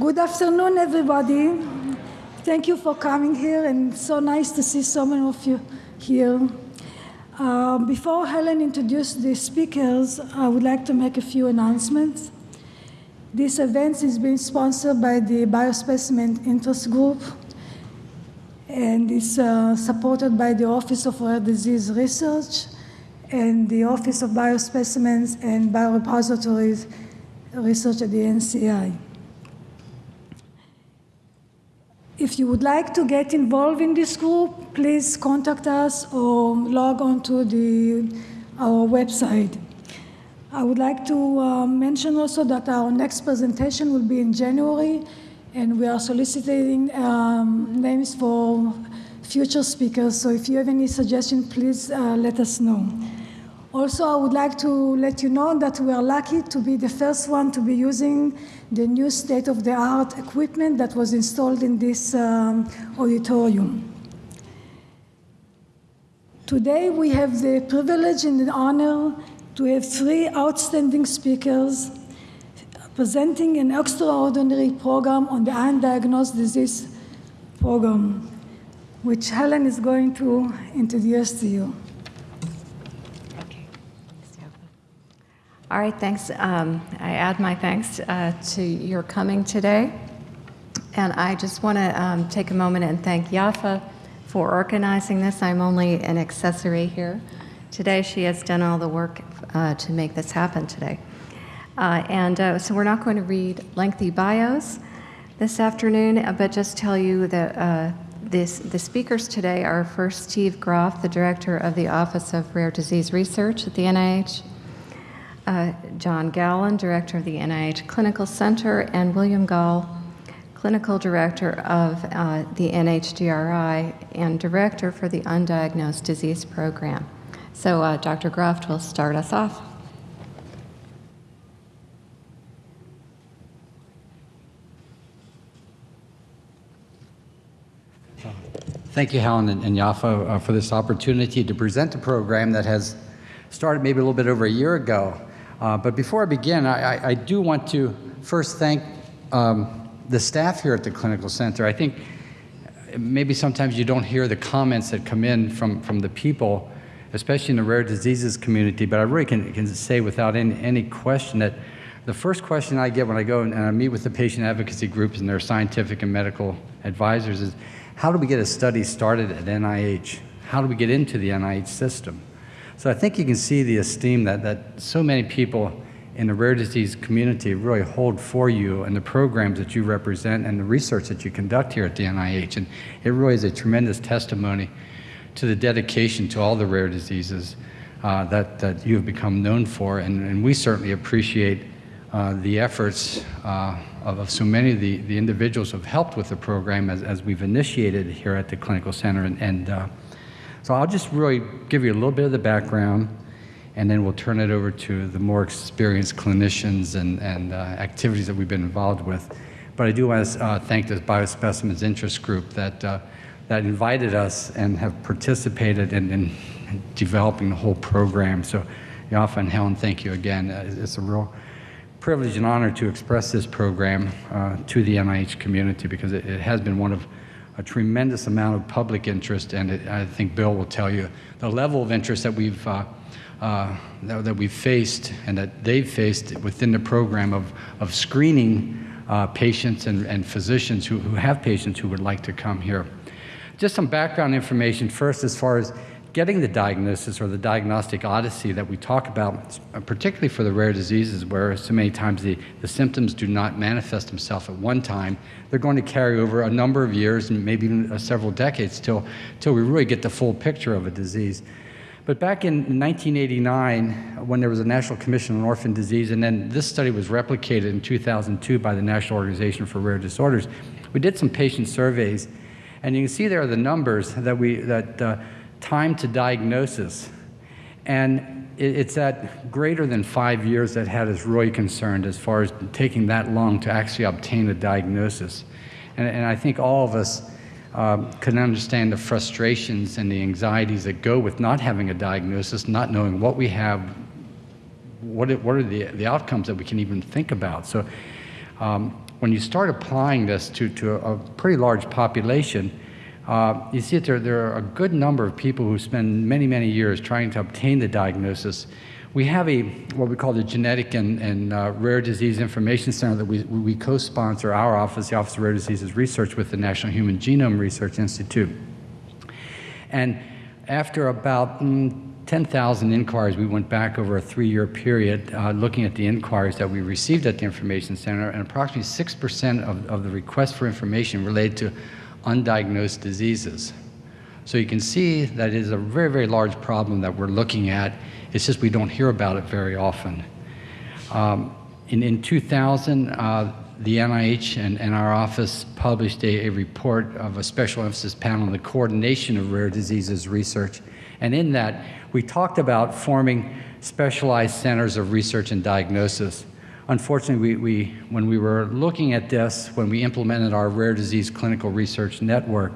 Good afternoon, everybody. Thank you for coming here, and so nice to see so many of you here. Uh, before Helen introduces the speakers, I would like to make a few announcements. This event is being sponsored by the Biospecimen Interest Group and is uh, supported by the Office of Rare Disease Research and the Office of Biospecimens and Biorepositories Research at the NCI. If you would like to get involved in this group, please contact us or log on to the, our website. I would like to uh, mention also that our next presentation will be in January, and we are soliciting um, names for future speakers. So if you have any suggestions, please uh, let us know. Also, I would like to let you know that we are lucky to be the first one to be using the new state-of-the-art equipment that was installed in this um, auditorium. Today, we have the privilege and the honor to have three outstanding speakers presenting an extraordinary program on the undiagnosed disease program, which Helen is going to introduce to you. All right, thanks. Um, I add my thanks uh, to your coming today. And I just want to um, take a moment and thank Yafa for organizing this. I'm only an accessory here. Today, she has done all the work uh, to make this happen today. Uh, and uh, so we're not going to read lengthy bios this afternoon, uh, but just tell you that uh, this, the speakers today are first Steve Groft, the director of the Office of Rare Disease Research at the NIH, uh, John Gallin, director of the NIH Clinical Center, and William Gahl, clinical director of uh, the NHGRI and director for the Undiagnosed Disease Program. So uh, Dr. Groft will start us off. Thank you, Helen and, and Yafa, uh, for this opportunity to present a program that has started maybe a little bit over a year ago. Uh, but before I begin, I, I, I, do want to first thank um, the staff here at the Clinical Center. I think maybe sometimes you don't hear the comments that come in from, from the people, especially in the rare diseases community, but I really can, can say without any, any question that the first question I get when I go and I meet with the patient advocacy groups and their scientific and medical advisors is, how do we get a study started at NIH? How do we get into the NIH system? So I think you can see the esteem that, that so many people in the rare disease community really hold for you and the programs that you represent and the research that you conduct here at the NIH. And it really is a tremendous testimony to the dedication to all the rare diseases uh, that, that you have become known for. And, and we certainly appreciate uh, the efforts uh, of, of, so many of the, the individuals who have helped with the program as, as we've initiated here at the Clinical Center. And, and uh, so I'll just really give you a little bit of the background and then we'll turn it over to the more experienced clinicians and, and uh, activities that we've been involved with. But I do want to uh, thank the Biospecimens Interest Group that, uh, that invited us and have participated in, in, developing the whole program. So Yafa and Helen, thank you again. it's a real privilege and honor to express this program uh, to the NIH community because it, it, has been one of a tremendous amount of public interest and it, I think Bill will tell you the level of interest that we've uh, uh, that, that, we've faced and that they've faced within the program of, of screening uh, patients and, and physicians who, who have patients who would like to come here. Just some background information first as far as getting the diagnosis or the diagnostic odyssey that we talk about, particularly for the rare diseases where so many times the, the symptoms do not manifest themselves at one time, they're going to carry over a number of years and maybe even uh, several decades till, till we really get the full picture of a disease. But back in 1989, when there was a National Commission on Orphan Disease, and then this study was replicated in 2002 by the National Organization for Rare Disorders, we did some patient surveys, and you can see there are the numbers that we that uh, time to diagnosis. And it's at greater than five years that had us really concerned as far as taking that long to actually obtain a diagnosis. And, and I think all of us um, can understand the frustrations and the anxieties that go with not having a diagnosis, not knowing what we have, what, it, what are the, the outcomes that we can even think about. So um, when you start applying this to, to a, a pretty large population, uh, you see that there, there are a good number of people who spend many, many years trying to obtain the diagnosis. We have a what we call the Genetic and, and uh, Rare Disease Information Center that we, we co-sponsor our office, the Office of Rare Diseases Research, with the National Human Genome Research Institute. And after about mm, 10,000 inquiries, we went back over a three-year period uh, looking at the inquiries that we received at the Information Center, and approximately 6% of, of the requests for information related to undiagnosed diseases. So you can see that it is a very, very large problem that we're looking at. It's just we don't hear about it very often. Um, in, in 2000, uh, the NIH and, and, our office published a, a, report of a special emphasis panel on the coordination of rare diseases research. And in that, we talked about forming specialized centers of research and diagnosis. Unfortunately, we, we, when we were looking at this, when we implemented our rare disease clinical research network,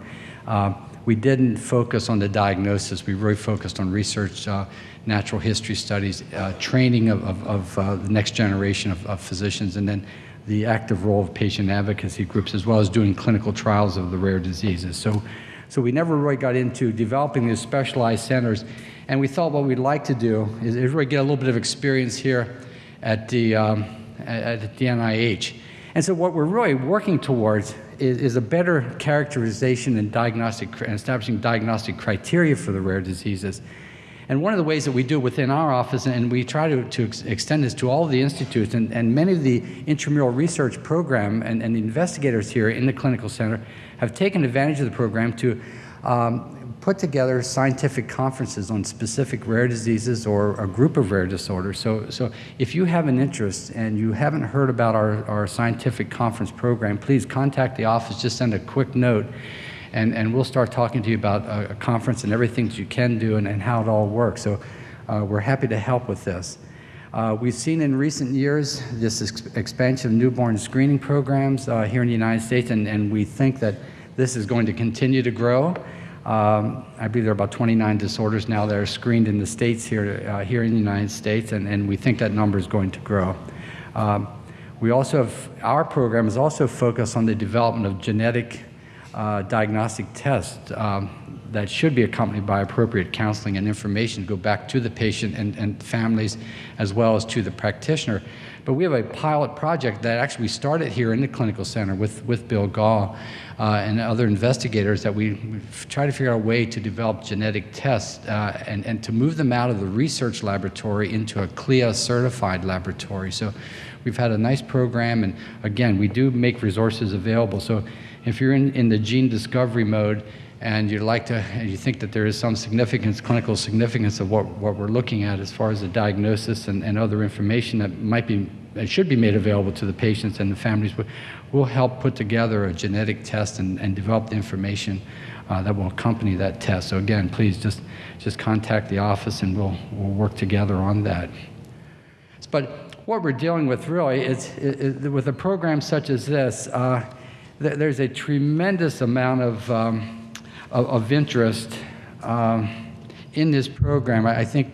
uh, we didn't focus on the diagnosis. We really focused on research, uh, natural history studies, uh, training of, of, of uh, the next generation of, of, physicians, and then the active role of patient advocacy groups, as well as doing clinical trials of the rare diseases. So, so we never really got into developing these specialized centers. And we thought what we'd like to do is, is really get a little bit of experience here at the, um, at, the NIH. And so what we're really working towards is, is, a better characterization and diagnostic and establishing diagnostic criteria for the rare diseases. And one of the ways that we do within our office, and we try to, to ex extend this to all of the institutes, and, and many of the intramural research program and, and the investigators here in the clinical center have taken advantage of the program to um, put together scientific conferences on specific rare diseases or a group of rare disorders. So, so if you have an interest and you haven't heard about our, our scientific conference program, please contact the office, just send a quick note, and, and we'll start talking to you about a, a conference and everything that you can do and, and how it all works. So uh, we're happy to help with this. Uh, we've seen in recent years this ex expansion of newborn screening programs uh, here in the United States, and, and we think that this is going to continue to grow. Um, I believe there are about 29 disorders now that are screened in the states here, uh, here in the United States, and, and we think that number is going to grow. Um, we also have, our program is also focused on the development of genetic uh, diagnostic tests um, that should be accompanied by appropriate counseling and information to go back to the patient and, and families as well as to the practitioner. But we have a pilot project that actually started here in the clinical center with, with Bill Gahl uh, and other investigators that we try to figure out a way to develop genetic tests uh, and, and to move them out of the research laboratory into a CLIA certified laboratory. So we've had a nice program and again, we do make resources available. So if you're in, in the gene discovery mode, and you'd like to, and you think that there is some significance, clinical significance of what, what we're looking at as far as the diagnosis and, and other information that might be, should be made available to the patients and the families, we'll help put together a genetic test and, and develop the information uh, that will accompany that test. So again, please just, just contact the office and we'll, we'll work together on that. But what we're dealing with really is, is, is with a program such as this, uh, th there's a tremendous amount of um, of, of interest um, in this program. I, I think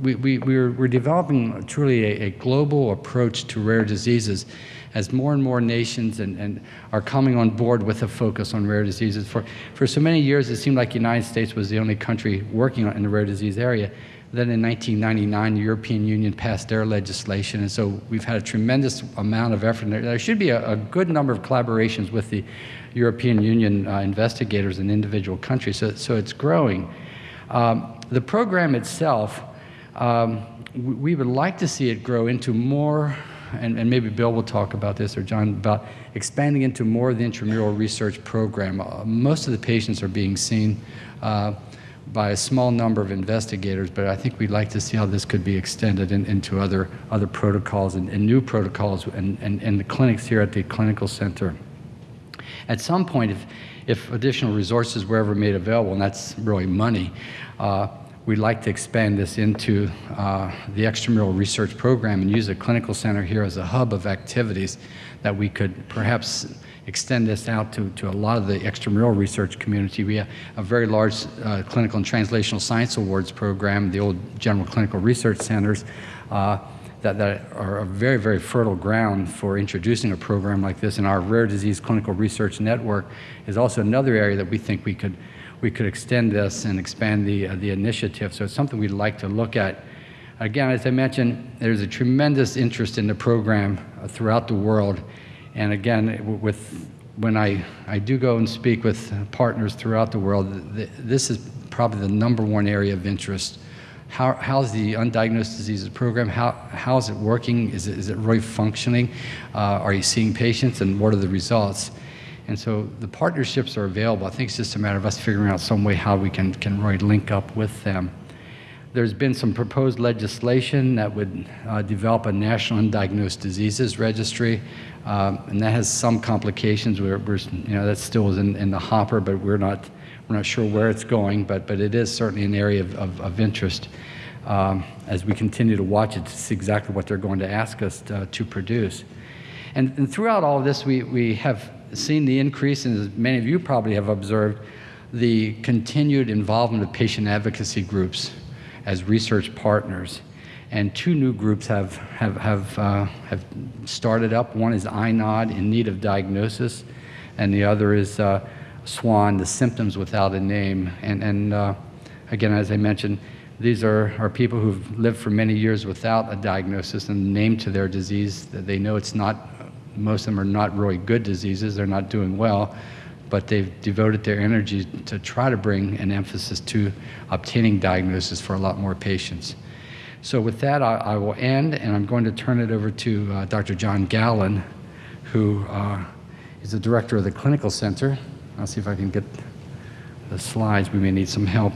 we, we, we're, we're developing truly a, a, global approach to rare diseases as more and more nations and, and are coming on board with a focus on rare diseases. For, for so many years, it seemed like the United States was the only country working in the rare disease area. Then in 1999, the European Union passed their legislation, and so we've had a tremendous amount of effort. There should be a, a good number of collaborations with the European Union uh, investigators in individual countries, so, so it's growing. Um, the program itself, um, we would like to see it grow into more, and, and, maybe Bill will talk about this, or John, about expanding into more of the intramural research program. Uh, most of the patients are being seen uh, by a small number of investigators, but I think we'd like to see how this could be extended in, into other, other protocols and, and new protocols and, and, and the clinics here at the clinical center. At some point, if, if additional resources were ever made available, and that's really money, uh, we'd like to expand this into uh, the extramural research program and use a clinical center here as a hub of activities that we could perhaps extend this out to, to a lot of the extramural research community. We have a very large uh, clinical and translational science awards program, the old general clinical research centers. Uh, that, that are a very, very fertile ground for introducing a program like this. And our Rare Disease Clinical Research Network is also another area that we think we could, we could extend this and expand the, uh, the initiative. So it's something we'd like to look at. Again, as I mentioned, there's a tremendous interest in the program uh, throughout the world. And again, with, when I, I do go and speak with partners throughout the world, th this is probably the number one area of interest how, how's the undiagnosed diseases program? How, how is it working? Is it, is it really functioning? Uh, are you seeing patients and what are the results? And so the partnerships are available. I think it's just a matter of us figuring out some way how we can, can really link up with them. There's been some proposed legislation that would uh, develop a national undiagnosed diseases registry, um, and that has some complications. We're, we're, you know, that still is in, in the hopper, but we're not we're not sure where it's going, but, but it is certainly an area of, of, of interest um, as we continue to watch it to see exactly what they're going to ask us to, to produce. And, and, throughout all of this, we, we have seen the increase, and as many of you probably have observed, the continued involvement of patient advocacy groups as research partners. And two new groups have, have, have, uh, have started up. One is INOD, in need of diagnosis, and the other is uh, SWAN, the symptoms without a name. And, and uh, again, as I mentioned, these are, are people who've lived for many years without a diagnosis and name to their disease. That they know it's not, most of them are not really good diseases, they're not doing well, but they've devoted their energy to try to bring an emphasis to obtaining diagnosis for a lot more patients. So with that, I, I will end, and I'm going to turn it over to uh, Dr. John Gallin, who uh, is the director of the Clinical Center I'll see if I can get the slides. We may need some help.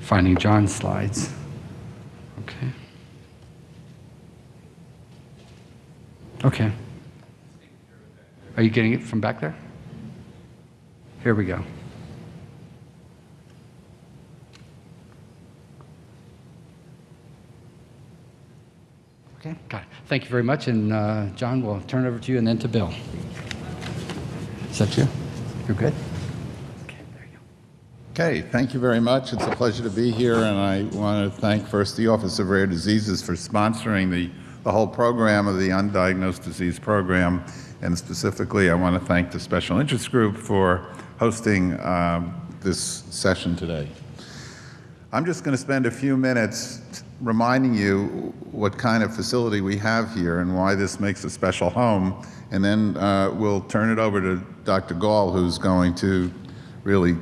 Finding John's slides. Okay. Okay. Are you getting it from back there? Here we go. Okay, got it. Thank you very much. And uh, John, we'll turn it over to you and then to Bill. Is that you? You're good? Okay, there you go. Okay, thank you very much. It's a pleasure to be here, and I want to thank first the Office of Rare Diseases for sponsoring the, the whole program of the Undiagnosed Disease Program, and specifically I want to thank the Special Interest Group for hosting um, this session today. I'm just going to spend a few minutes reminding you what kind of facility we have here and why this makes a special home. And then uh, we'll turn it over to Dr. Gahl, who's going to really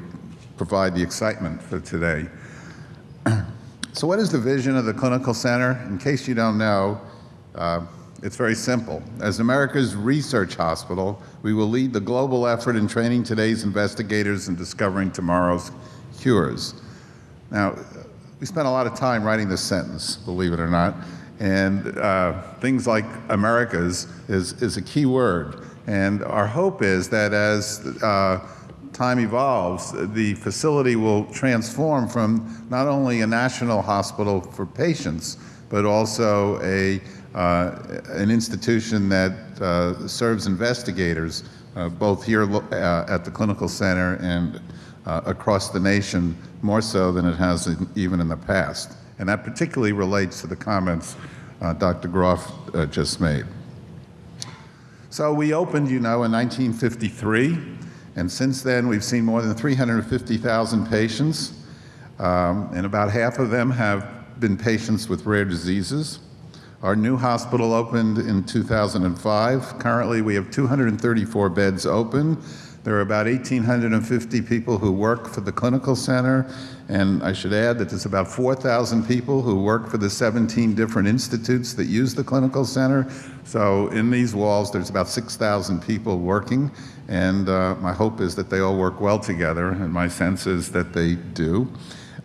provide the excitement for today. so what is the vision of the Clinical Center? In case you don't know, uh, it's very simple. As America's research hospital, we will lead the global effort in training today's investigators and discovering tomorrow's cures. Now, we spent a lot of time writing this sentence, believe it or not. And uh, things like Americas is, is a key word. And our hope is that as uh, time evolves, the facility will transform from not only a national hospital for patients, but also a, an institution that uh, serves investigators, uh, both here uh, at the clinical center and uh, across the nation more so than it has in, even in the past. And that particularly relates to the comments uh, Dr. Groft uh, just made. So we opened, you know, in 1953, and since then we've seen more than 350,000 patients, um, and about half of them have been patients with rare diseases. Our new hospital opened in 2005. Currently, we have 234 beds open, there are about 1,850 people who work for the clinical center, and I should add that there's about 4,000 people who work for the 17 different institutes that use the clinical center. So in these walls, there's about 6,000 people working, and uh, my hope is that they all work well together, and my sense is that they do.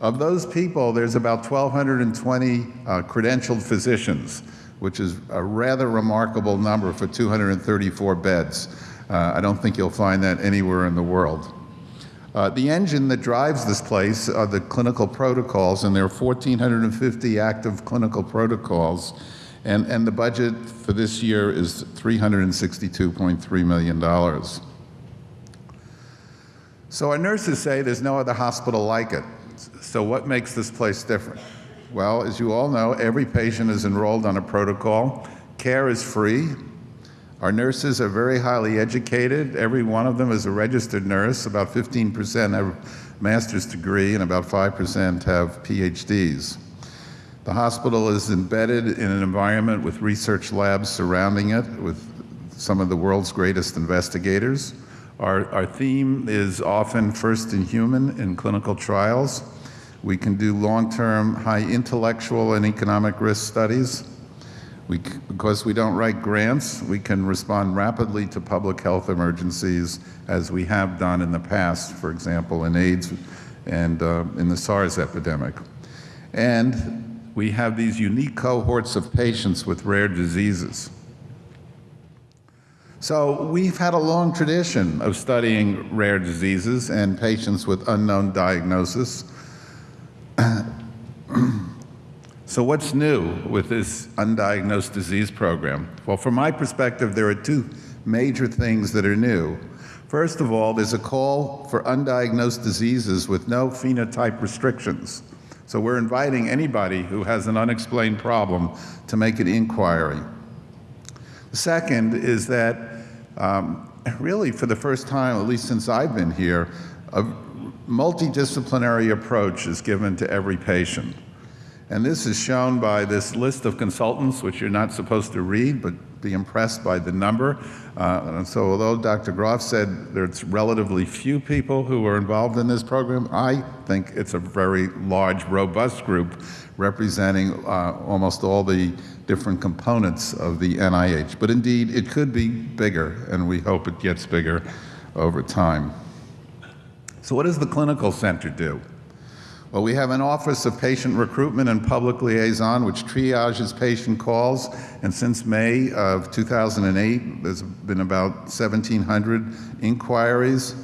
Of those people, there's about 1,220 uh, credentialed physicians, which is a rather remarkable number for 234 beds. Uh, I don't think you'll find that anywhere in the world. Uh, the engine that drives this place are the clinical protocols, and there are 1,450 active clinical protocols. And, and the budget for this year is $362.3 million. So our nurses say there's no other hospital like it. So what makes this place different? Well, as you all know, every patient is enrolled on a protocol. Care is free. Our nurses are very highly educated. Every one of them is a registered nurse. About 15% have a master's degree and about 5% have PhDs. The hospital is embedded in an environment with research labs surrounding it with some of the world's greatest investigators. Our, our theme is often first in human in clinical trials. We can do long-term, high intellectual and economic risk studies. We, because we don't write grants, we can respond rapidly to public health emergencies as we have done in the past, for example, in AIDS and uh, in the SARS epidemic. And we have these unique cohorts of patients with rare diseases. So we've had a long tradition of studying rare diseases and patients with unknown diagnosis. so what's new with this undiagnosed disease program? Well, from my perspective, there are two major things that are new. First of all, there's a call for undiagnosed diseases with no phenotype restrictions. So we're inviting anybody who has an unexplained problem to make an inquiry. The second is that um, really for the first time, at least since I've been here, a multidisciplinary approach is given to every patient. And this is shown by this list of consultants, which you're not supposed to read, but be impressed by the number. Uh, and so although Dr. Groft said there's relatively few people who are involved in this program, I think it's a very large, robust group representing uh, almost all the different components of the NIH. But indeed, it could be bigger, and we hope it gets bigger over time. So what does the clinical center do? Well, we have an Office of Patient Recruitment and Public Liaison, which triages patient calls. And since May of 2008, there's been about 1,700 inquiries,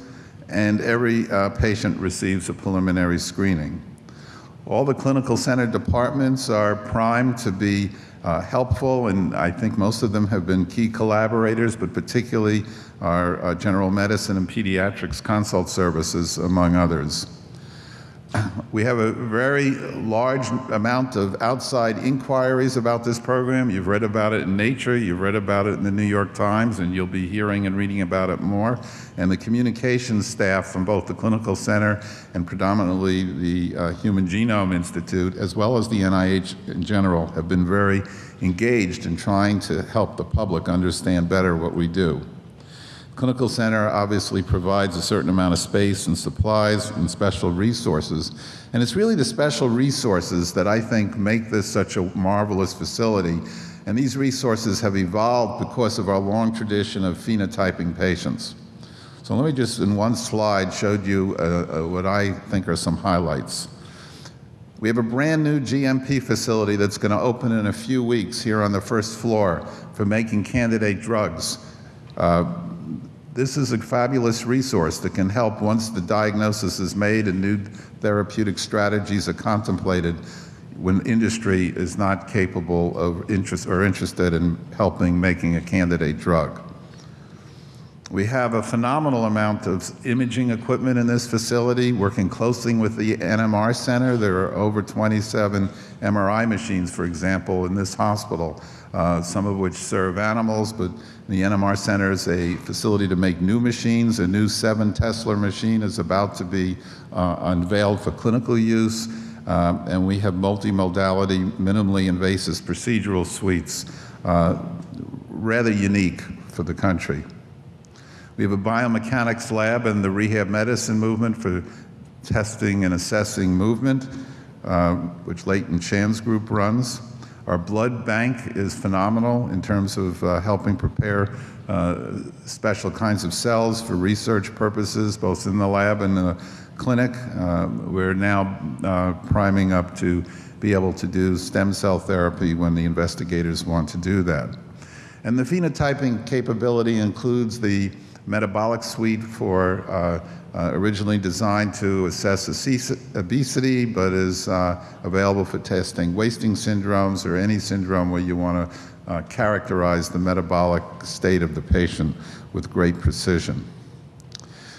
and every uh, patient receives a preliminary screening. All the clinical center departments are primed to be uh, helpful, and I think most of them have been key collaborators, but particularly our uh, general medicine and pediatrics consult services, among others. We have a very large amount of outside inquiries about this program. You've read about it in Nature, you've read about it in the New York Times, and you'll be hearing and reading about it more. And the communications staff from both the Clinical Center and predominantly the uh, Human Genome Institute, as well as the NIH in general, have been very engaged in trying to help the public understand better what we do. Clinical Center obviously provides a certain amount of space and supplies and special resources. And it's really the special resources that I think make this such a marvelous facility. And these resources have evolved because of our long tradition of phenotyping patients. So let me just, in one slide, showed you uh, uh, what I think are some highlights. We have a brand new GMP facility that's going to open in a few weeks here on the first floor for making candidate drugs. Uh, this is a fabulous resource that can help once the diagnosis is made and new therapeutic strategies are contemplated when industry is not capable of interest or interested in helping making a candidate drug. We have a phenomenal amount of imaging equipment in this facility, working closely with the NMR Center. There are over 27 MRI machines, for example, in this hospital, uh, some of which serve animals, but the NMR Center is a facility to make new machines. A new 7 Tesla machine is about to be uh, unveiled for clinical use. Um, and we have multimodality, minimally invasive procedural suites, uh, rather unique for the country. We have a biomechanics lab and the rehab medicine movement for testing and assessing movement, uh, which Leighton Chan's group runs. Our blood bank is phenomenal in terms of uh, helping prepare uh, special kinds of cells for research purposes, both in the lab and the clinic. Uh, we're now uh, priming up to be able to do stem cell therapy when the investigators want to do that. And the phenotyping capability includes the metabolic suite for uh, originally designed to assess obesity, but is uh, available for testing wasting syndromes or any syndrome where you want to uh, characterize the metabolic state of the patient with great precision.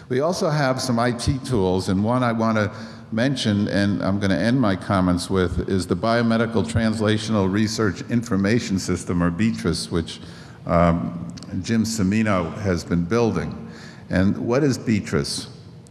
We also have some IT tools, and one I want to mention, and I'm going to end my comments with, is the Biomedical Translational Research Information System, or BTRIS, which um, Jim Cimino has been building. And what is BTRIS?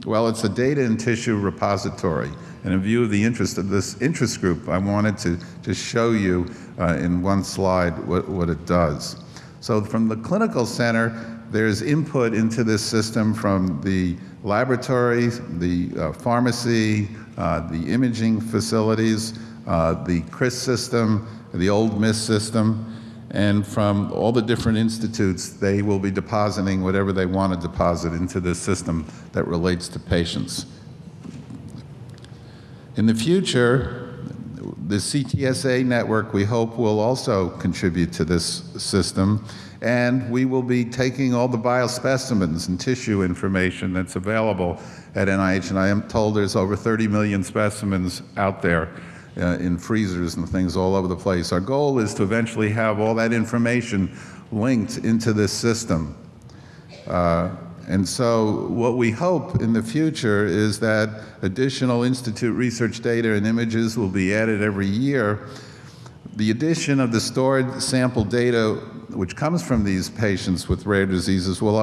Well, it's a data and tissue repository. And in view of the interest of this interest group, I wanted to just show you uh, in one slide what, what it does. So from the clinical center, there's input into this system from the laboratories, the uh, pharmacy, uh, the imaging facilities, uh, the CRIS system, the old MIS system, and from all the different institutes, they will be depositing whatever they want to deposit into this system that relates to patients. In the future, the CTSA network, we hope, will also contribute to this system, and we will be taking all the biospecimens and tissue information that's available at NIH, and I am told there's over 30 million specimens out there uh, in freezers and things all over the place. Our goal is to eventually have all that information linked into this system. Uh, and so what we hope in the future is that additional Institute research data and images will be added every year. The addition of the stored sample data which comes from these patients with rare diseases will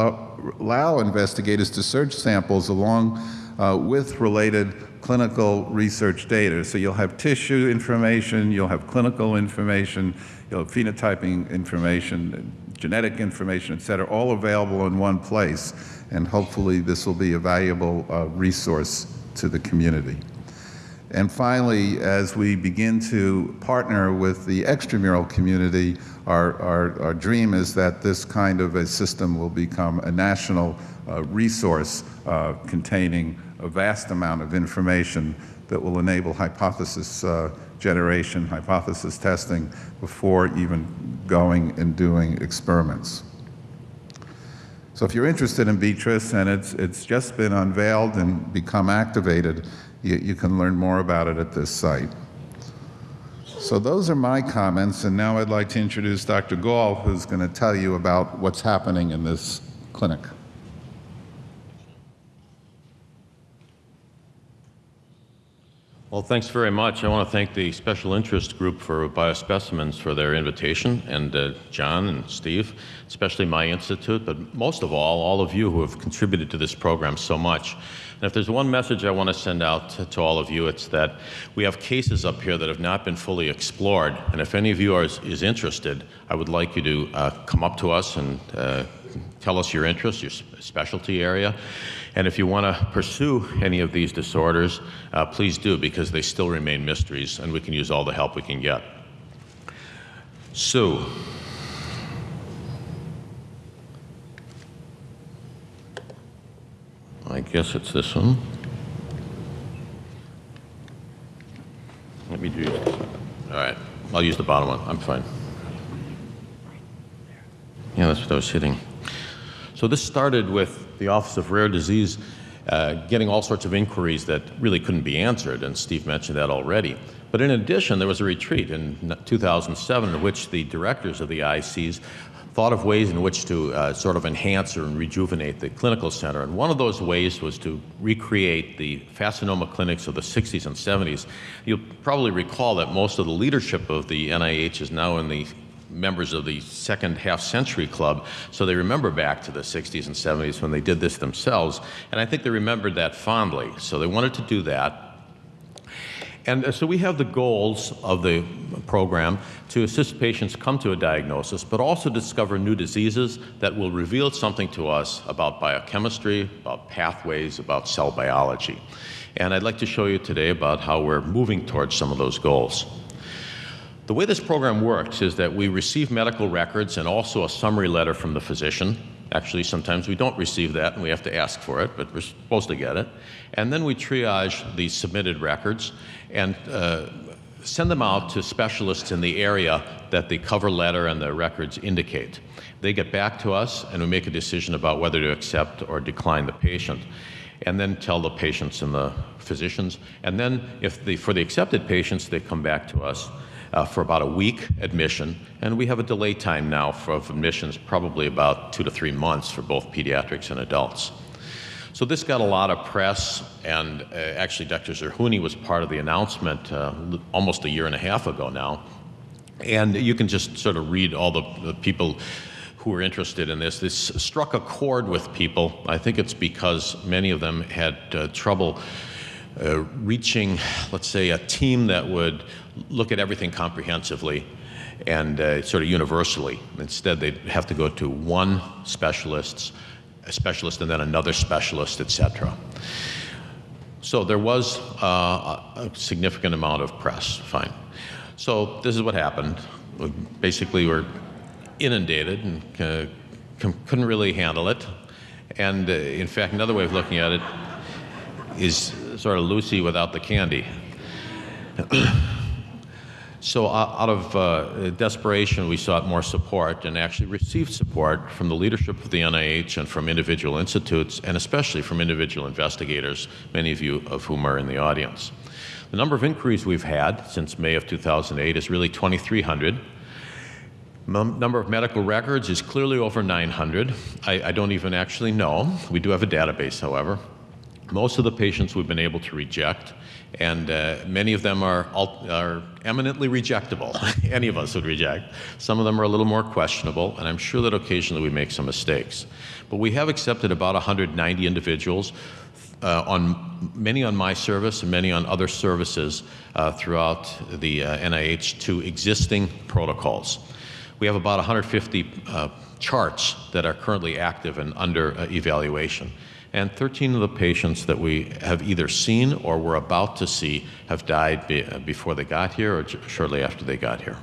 allow investigators to search samples along uh, with related clinical research data. So you'll have tissue information, you'll have clinical information, you'll have phenotyping information, genetic information, et cetera, all available in one place. And hopefully this will be a valuable uh, resource to the community. And finally, as we begin to partner with the extramural community, our, our, our dream is that this kind of a system will become a national uh, resource uh, containing a vast amount of information that will enable hypothesis uh, generation, hypothesis testing before even going and doing experiments. So if you're interested in BTRIS and it's, it's just been unveiled and become activated, you, you can learn more about it at this site. So those are my comments, and now I'd like to introduce Dr. Gahl, who's going to tell you about what's happening in this clinic. Well, thanks very much. I want to thank the Special Interest Group for Biospecimens for their invitation, and uh, John and Steve, especially my institute, but most of all, all of you who have contributed to this program so much. And if there's one message I want to send out to, to all of you, it's that we have cases up here that have not been fully explored, and if any of you are, is interested, I would like you to uh, come up to us and uh, tell us your interest, your specialty area. And if you want to pursue any of these disorders, uh, please do because they still remain mysteries and we can use all the help we can get. Sue. I guess it's this one. Let me do this. All right, I'll use the bottom one. I'm fine. Yeah, that's what I was hitting. So this started with the Office of Rare Disease uh, getting all sorts of inquiries that really couldn't be answered, and Steve mentioned that already. But in addition, there was a retreat in 2007 in which the directors of the ICs thought of ways in which to uh, sort of enhance or rejuvenate the clinical center. And one of those ways was to recreate the Fascinoma clinics of the 60s and 70s. You'll probably recall that most of the leadership of the NIH is now in the members of the second half century club, so they remember back to the 60s and 70s when they did this themselves, and I think they remembered that fondly. So they wanted to do that. And uh, so we have the goals of the program to assist patients come to a diagnosis, but also discover new diseases that will reveal something to us about biochemistry, about pathways, about cell biology. And I'd like to show you today about how we're moving towards some of those goals. The way this program works is that we receive medical records and also a summary letter from the physician. Actually, sometimes we don't receive that and we have to ask for it, but we're supposed to get it. And then we triage the submitted records and uh, send them out to specialists in the area that the cover letter and the records indicate. They get back to us and we make a decision about whether to accept or decline the patient and then tell the patients and the physicians. And then if the, for the accepted patients, they come back to us uh, for about a week admission, and we have a delay time now for admissions, probably about two to three months for both pediatrics and adults. So this got a lot of press, and uh, actually, Dr. Zerhouni was part of the announcement uh, almost a year and a half ago now. And you can just sort of read all the, the people who were interested in this. This struck a chord with people. I think it's because many of them had uh, trouble uh, reaching, let's say, a team that would look at everything comprehensively and uh, sort of universally. Instead, they'd have to go to one specialist, a specialist, and then another specialist, et cetera. So there was uh, a significant amount of press. Fine. So this is what happened. We basically, we're inundated and uh, couldn't really handle it. And uh, in fact, another way of looking at it is sort of Lucy without the candy. so out of uh, desperation, we sought more support and actually received support from the leadership of the NIH and from individual institutes, and especially from individual investigators, many of you of whom are in the audience. The number of inquiries we've had since May of 2008 is really 2,300. Number of medical records is clearly over 900. I, I don't even actually know. We do have a database, however. Most of the patients we've been able to reject, and uh, many of them are, are eminently rejectable. Any of us would reject. Some of them are a little more questionable, and I'm sure that occasionally we make some mistakes. But we have accepted about 190 individuals, uh, on many on my service and many on other services uh, throughout the uh, NIH to existing protocols. We have about 150 uh, charts that are currently active and under uh, evaluation and 13 of the patients that we have either seen or were about to see have died be, uh, before they got here or shortly after they got here,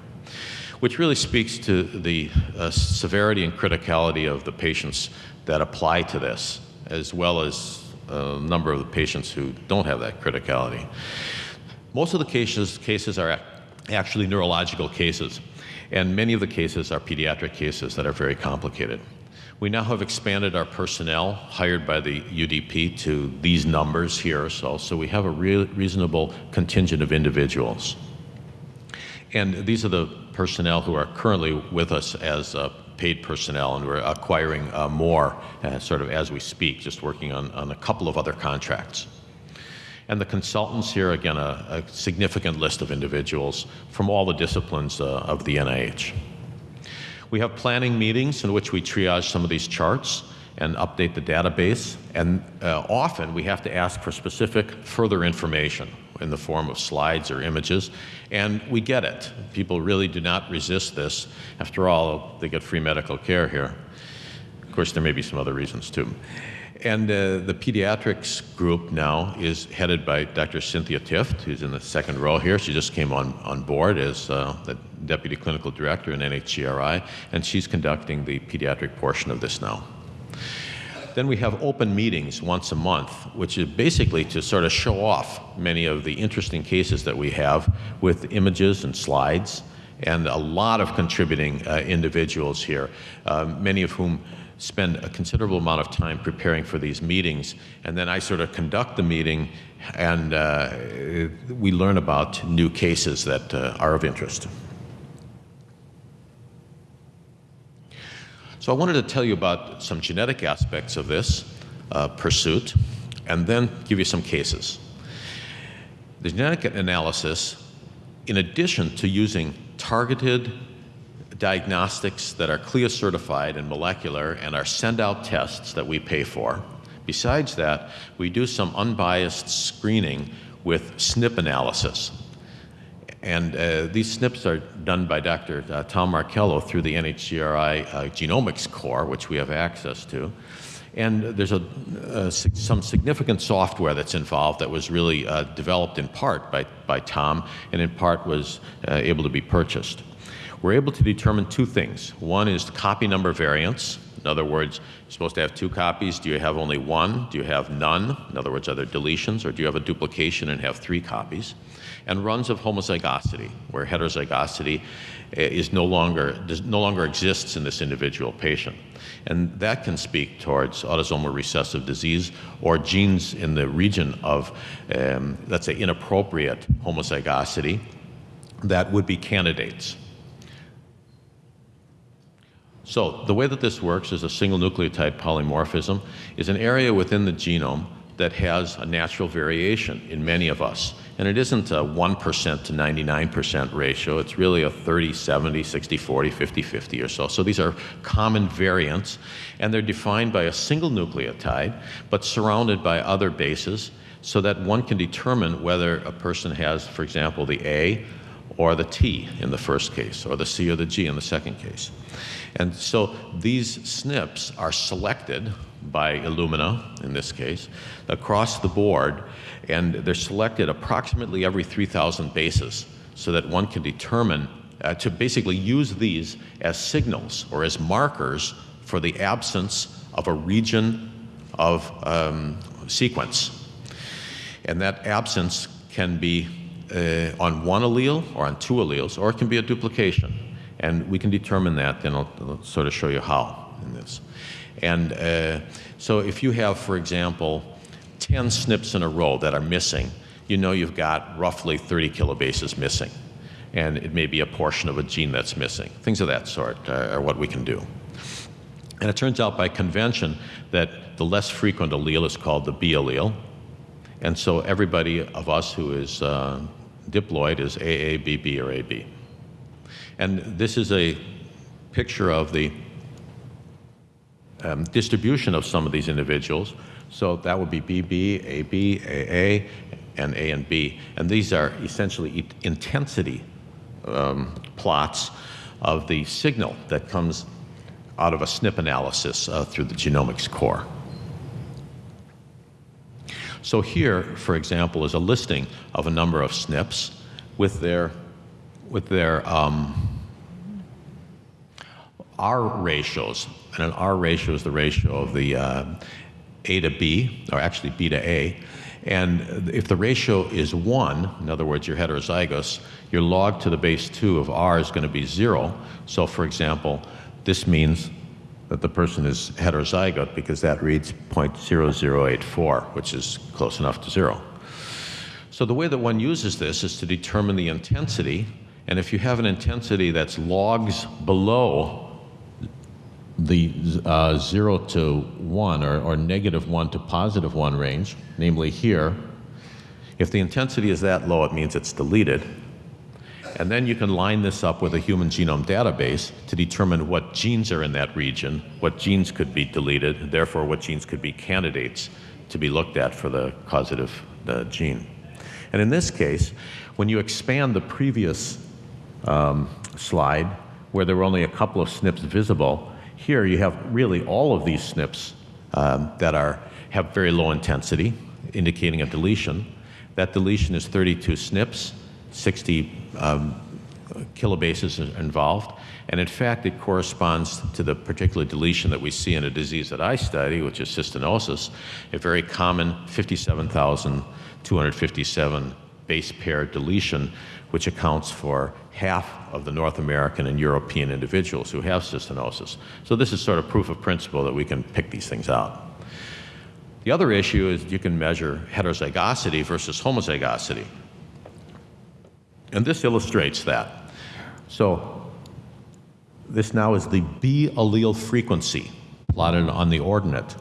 which really speaks to the uh, severity and criticality of the patients that apply to this, as well as a number of the patients who don't have that criticality. Most of the cases, cases are actually neurological cases, and many of the cases are pediatric cases that are very complicated. We now have expanded our personnel hired by the UDP to these numbers here, so, so we have a re reasonable contingent of individuals. And these are the personnel who are currently with us as uh, paid personnel, and we're acquiring uh, more uh, sort of as we speak, just working on, on a couple of other contracts. And the consultants here, again, a, a significant list of individuals from all the disciplines uh, of the NIH. We have planning meetings in which we triage some of these charts and update the database. And uh, often we have to ask for specific further information in the form of slides or images. And we get it. People really do not resist this. After all, they get free medical care here. Of course, there may be some other reasons too. And uh, the pediatrics group now is headed by Dr. Cynthia Tifft, who's in the second row here. She just came on, on board as uh, the Deputy Clinical Director in NHGRI, and she's conducting the pediatric portion of this now. Then we have open meetings once a month, which is basically to sort of show off many of the interesting cases that we have with images and slides, and a lot of contributing uh, individuals here, uh, many of whom spend a considerable amount of time preparing for these meetings, and then I sort of conduct the meeting, and uh, we learn about new cases that uh, are of interest. So I wanted to tell you about some genetic aspects of this uh, pursuit, and then give you some cases. The genetic analysis, in addition to using targeted diagnostics that are CLIA certified and molecular and are send out tests that we pay for. Besides that, we do some unbiased screening with SNP analysis. And uh, these SNPs are done by Dr. Uh, Tom Markello through the NHGRI uh, Genomics Core, which we have access to. And there's a, uh, some significant software that's involved that was really uh, developed in part by, by Tom and in part was uh, able to be purchased we're able to determine two things. One is copy number variance. In other words, you're supposed to have two copies. Do you have only one? Do you have none? In other words, are there deletions? Or do you have a duplication and have three copies? And runs of homozygosity, where heterozygosity eh, is no longer, no longer exists in this individual patient. And that can speak towards autosomal recessive disease or genes in the region of, um, let's say, inappropriate homozygosity that would be candidates So the way that this works is a single nucleotide polymorphism is an area within the genome that has a natural variation in many of us. And it isn't a 1% to 99% ratio. It's really a 30, 70, 60, 40, 50, 50 or so. So these are common variants, and they're defined by a single nucleotide, but surrounded by other bases so that one can determine whether a person has, for example, the A or the T in the first case, or the C or the G in the second case. And so these SNPs are selected by Illumina, in this case, across the board, and they're selected approximately every 3,000 bases so that one can determine, uh, to basically use these as signals or as markers for the absence of a region of um, sequence. And that absence can be uh, on one allele or on two alleles, or it can be a duplication. And we can determine that, and I'll, I'll sort of show you how in this. And uh, so if you have, for example, 10 SNPs in a row that are missing, you know you've got roughly 30 kilobases missing. And it may be a portion of a gene that's missing. Things of that sort uh, are what we can do. And it turns out by convention that the less frequent allele is called the B allele. And so everybody of us who is uh, diploid is AA, BB, or AB. And this is a picture of the um, distribution of some of these individuals. So that would be BB, AB, AA, and A and B. And these are essentially intensity um, plots of the signal that comes out of a SNP analysis uh, through the genomics core. So here, for example, is a listing of a number of SNPs with their, with their um, R ratios, and an R ratio is the ratio of the uh, A to B, or actually B to A. And if the ratio is 1, in other words, you're heterozygous, your log to the base 2 of R is going to be 0. So, for example, this means that the person is heterozygote because that reads 0.0084, which is close enough to 0. So the way that one uses this is to determine the intensity, and if you have an intensity that's logs below the uh, 0 to 1 or, or negative 1 to positive 1 range, namely here, if the intensity is that low, it means it's deleted. And then you can line this up with a human genome database to determine what genes are in that region, what genes could be deleted, and therefore what genes could be candidates to be looked at for the causative uh, gene. And in this case, when you expand the previous um, slide, where there were only a couple of SNPs visible, here you have really all of these SNPs um, that are, have very low intensity, indicating a deletion. That deletion is 32 SNPs, 60 um, kilobases involved. And in fact, it corresponds to the particular deletion that we see in a disease that I study, which is cystinosis, a very common 57,257 base pair deletion, which accounts for half of the North American and European individuals who have cystinosis. So this is sort of proof of principle that we can pick these things out. The other issue is you can measure heterozygosity versus homozygosity. And this illustrates that. So this now is the B allele frequency plotted on the ordinate.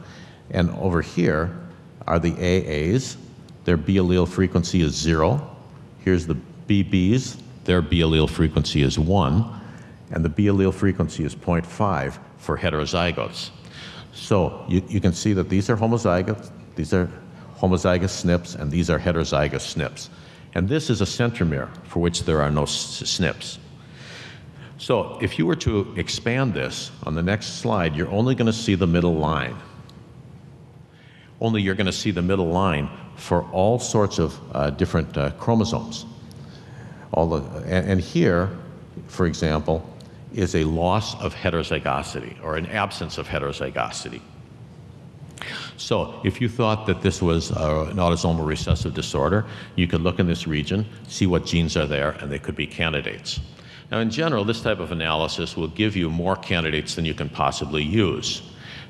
And over here are the AAs. Their B allele frequency is zero. Here's the BBs, their B allele frequency is 1, and the B allele frequency is 0.5 for heterozygotes. So you, you can see that these are homozygotes, these are homozygous SNPs, and these are heterozygous SNPs. And this is a centromere for which there are no SNPs. So if you were to expand this on the next slide, you're only going to see the middle line. Only you're going to see the middle line for all sorts of uh, different uh, chromosomes all the, and, and here, for example, is a loss of heterozygosity or an absence of heterozygosity. So if you thought that this was uh, an autosomal recessive disorder, you could look in this region, see what genes are there, and they could be candidates. Now, in general, this type of analysis will give you more candidates than you can possibly use,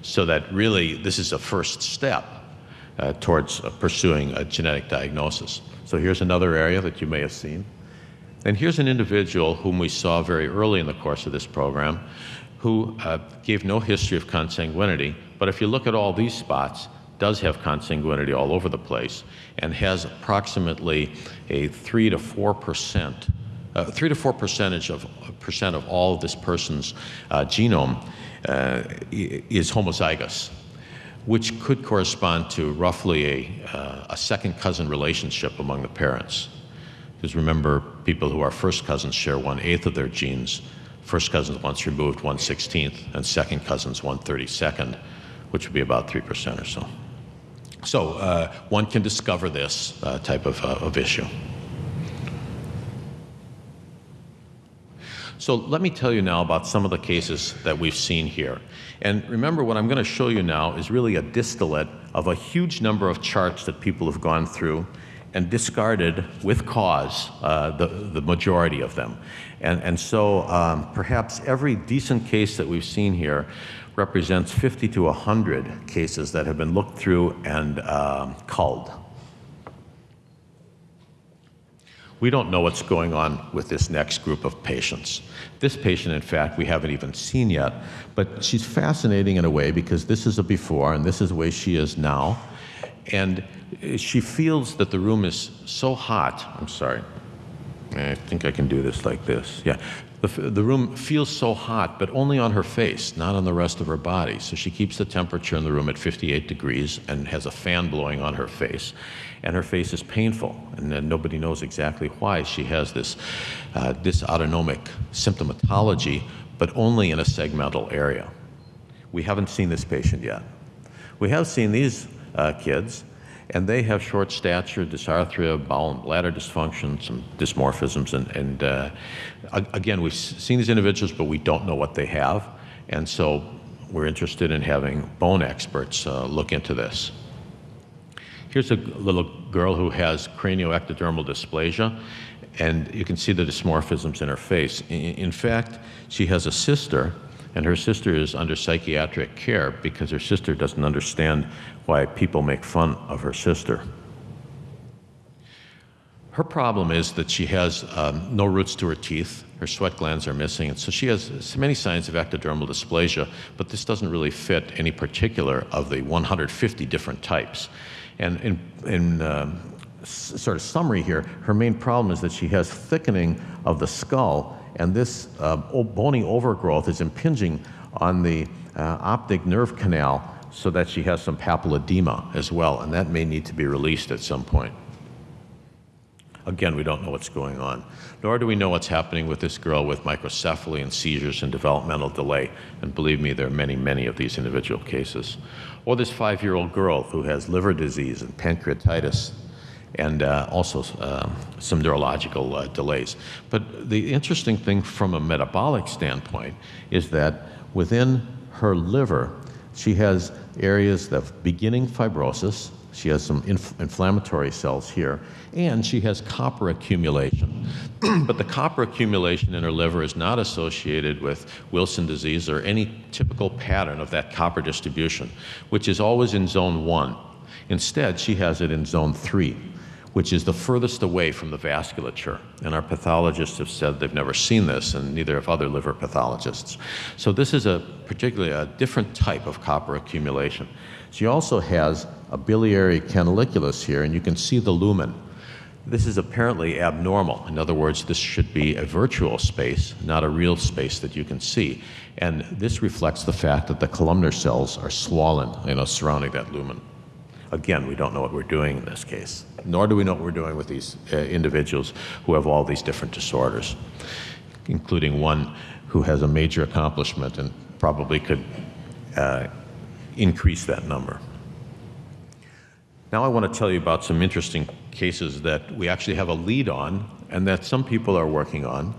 so that really this is a first step uh, towards uh, pursuing a genetic diagnosis. So here's another area that you may have seen. And here's an individual whom we saw very early in the course of this program who uh, gave no history of consanguinity, but if you look at all these spots, does have consanguinity all over the place and has approximately a 3 to 4 percent, uh, 3 to 4 percentage of percent of all of this person's uh, genome uh, is homozygous, which could correspond to roughly a, uh, a second cousin relationship among the parents. Because remember, people who are first cousins share one eighth of their genes. First cousins once removed, one sixteenth, and second cousins one thirty second, which would be about 3% or so. So uh, one can discover this uh, type of, uh, of issue. So let me tell you now about some of the cases that we've seen here. And remember, what I'm going to show you now is really a distillate of a huge number of charts that people have gone through and discarded with cause uh, the, the majority of them. And, and so um, perhaps every decent case that we've seen here represents 50 to 100 cases that have been looked through and um, culled. We don't know what's going on with this next group of patients. This patient, in fact, we haven't even seen yet, but she's fascinating in a way because this is a before and this is the way she is now. And she feels that the room is so hot. I'm sorry. I think I can do this like this. Yeah. The, the room feels so hot, but only on her face, not on the rest of her body. So she keeps the temperature in the room at 58 degrees and has a fan blowing on her face. And her face is painful, and nobody knows exactly why she has this uh, dysautonomic symptomatology, but only in a segmental area. We haven't seen this patient yet. We have seen these uh, kids, and they have short stature, dysarthria, bowel and bladder dysfunction, some dysmorphisms, and, and uh, again, we've seen these individuals, but we don't know what they have, and so we're interested in having bone experts uh, look into this. Here's a little girl who has cranioectodermal dysplasia, and you can see the dysmorphisms in her face. In, in fact, she has a sister and her sister is under psychiatric care because her sister doesn't understand why people make fun of her sister. Her problem is that she has um, no roots to her teeth, her sweat glands are missing, and so she has many signs of ectodermal dysplasia, but this doesn't really fit any particular of the 150 different types. And in, in um, sort of summary here, her main problem is that she has thickening of the skull and this uh, bony overgrowth is impinging on the uh, optic nerve canal so that she has some papilledema as well, and that may need to be released at some point. Again, we don't know what's going on, nor do we know what's happening with this girl with microcephaly and seizures and developmental delay. And believe me, there are many, many of these individual cases. Or this five year old girl who has liver disease and pancreatitis and uh, also uh, some neurological uh, delays. But the interesting thing from a metabolic standpoint is that within her liver, she has areas of beginning fibrosis, she has some inf inflammatory cells here, and she has copper accumulation. but the copper accumulation in her liver is not associated with Wilson disease or any typical pattern of that copper distribution, which is always in zone one. Instead, she has it in zone three which is the furthest away from the vasculature. And our pathologists have said they've never seen this, and neither have other liver pathologists. So this is a particularly a different type of copper accumulation. She also has a biliary canaliculus here, and you can see the lumen. This is apparently abnormal. In other words, this should be a virtual space, not a real space that you can see. And this reflects the fact that the columnar cells are swollen, you know, surrounding that lumen. Again, we don't know what we're doing in this case, nor do we know what we're doing with these uh, individuals who have all these different disorders, including one who has a major accomplishment and probably could uh, increase that number. Now I want to tell you about some interesting cases that we actually have a lead on and that some people are working on.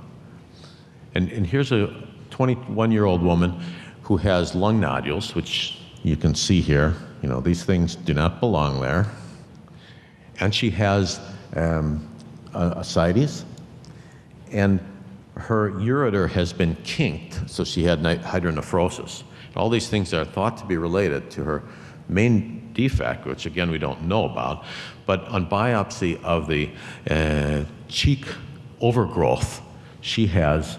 And, and here's a 21 year old woman who has lung nodules, which you can see here. You know, these things do not belong there. And she has um, ascites, and her ureter has been kinked, so she had hydronephrosis. All these things are thought to be related to her main defect, which again we don't know about, but on biopsy of the uh, cheek overgrowth, she has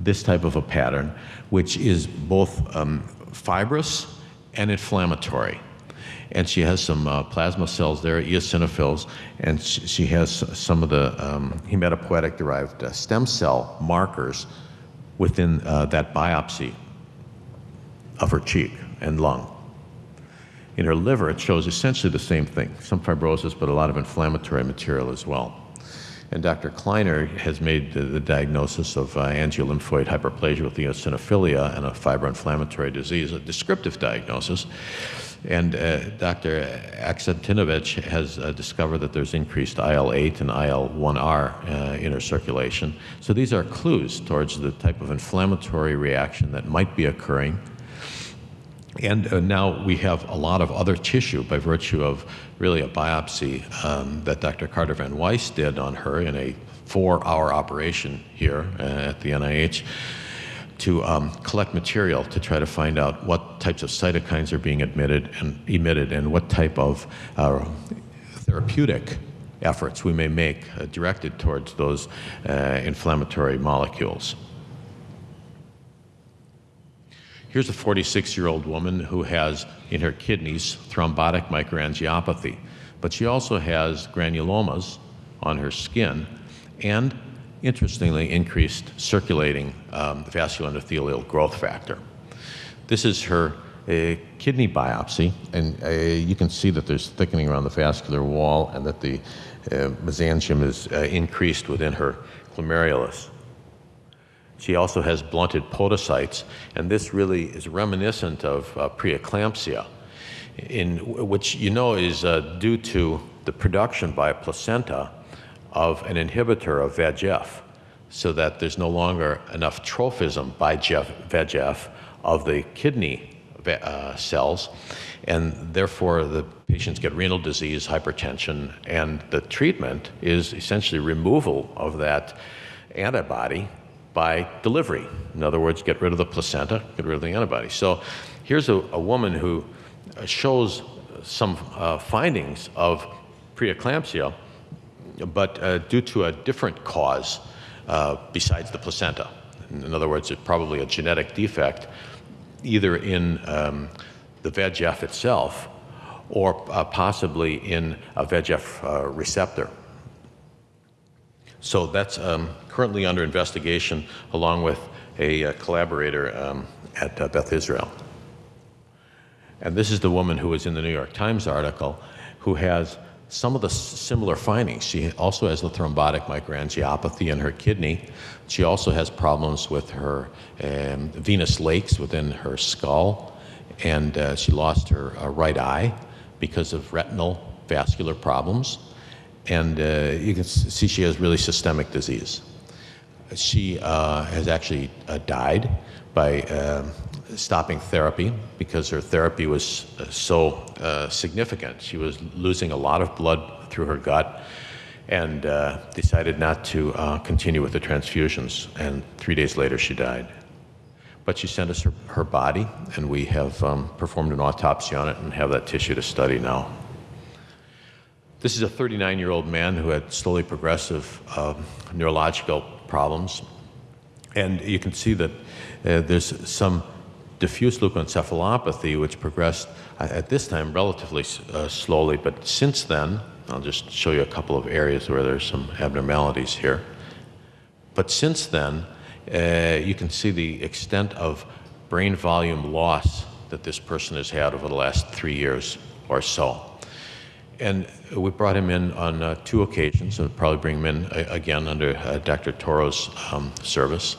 this type of a pattern, which is both um, fibrous and inflammatory. And she has some uh, plasma cells there, eosinophils, and she, she has some of the um, hematopoietic derived uh, stem cell markers within uh, that biopsy of her cheek and lung. In her liver, it shows essentially the same thing some fibrosis, but a lot of inflammatory material as well. And Dr. Kleiner has made the, the diagnosis of uh, angiolymphoid hyperplasia with eosinophilia and a fibroinflammatory disease, a descriptive diagnosis. And uh, Dr. Aksentijevich has uh, discovered that there's increased IL-8 and IL-1R uh, in her circulation. So these are clues towards the type of inflammatory reaction that might be occurring and uh, now we have a lot of other tissue by virtue of really a biopsy um, that Dr. Carter Van Waes did on her in a four hour operation here uh, at the NIH to um, collect material to try to find out what types of cytokines are being emitted and emitted and what type of uh, therapeutic efforts we may make uh, directed towards those uh, inflammatory molecules. Here's a 46 year old woman who has in her kidneys thrombotic microangiopathy, but she also has granulomas on her skin and, interestingly, increased circulating um, vascular endothelial growth factor. This is her kidney biopsy, and uh, you can see that there's thickening around the vascular wall and that the uh, mesangium is uh, increased within her glomerulus. She also has blunted podocytes, and this really is reminiscent of uh, preeclampsia, in which you know is uh, due to the production by a placenta of an inhibitor of VEGF, so that there's no longer enough trophism by VEGF of the kidney uh, cells, and therefore the patients get renal disease, hypertension, and the treatment is essentially removal of that antibody by delivery. In other words, get rid of the placenta, get rid of the antibody. So here's a, a woman who uh, shows some uh, findings of preeclampsia, but uh, due to a different cause uh, besides the placenta. In other words, it's probably a genetic defect, either in um, the VEGF itself or uh, possibly in a VEGF uh, receptor. So that's um, currently under investigation along with a, uh, collaborator um, at Beth Israel. And this is the woman who was in the New York Times article who has some of the similar findings. She also has the thrombotic microangiopathy in her kidney. She also has problems with her um, venous lakes within her skull, and uh, she lost her uh, right eye because of retinal vascular problems and uh, you can see she has really systemic disease. She uh, has actually uh, died by um, stopping therapy because her therapy was uh, so uh, significant. She was losing a lot of blood through her gut and uh, decided not to continue with the transfusions. And three days later, she died. But she sent us her, her body, and we have um, performed an autopsy on it and have that tissue to study now. This is a 39 year old man who had slowly progressive uh, neurological problems. And you can see that uh, there's some diffuse leukoencephalopathy, which progressed at this time relatively uh, slowly. But since then, I'll just show you a couple of areas where there's some abnormalities here. But since then, uh, you can see the extent of brain volume loss that this person has had over the last three years or so. And we brought him in on uh, two occasions, and probably bring him in uh, again under uh, Dr. Toro's um, service.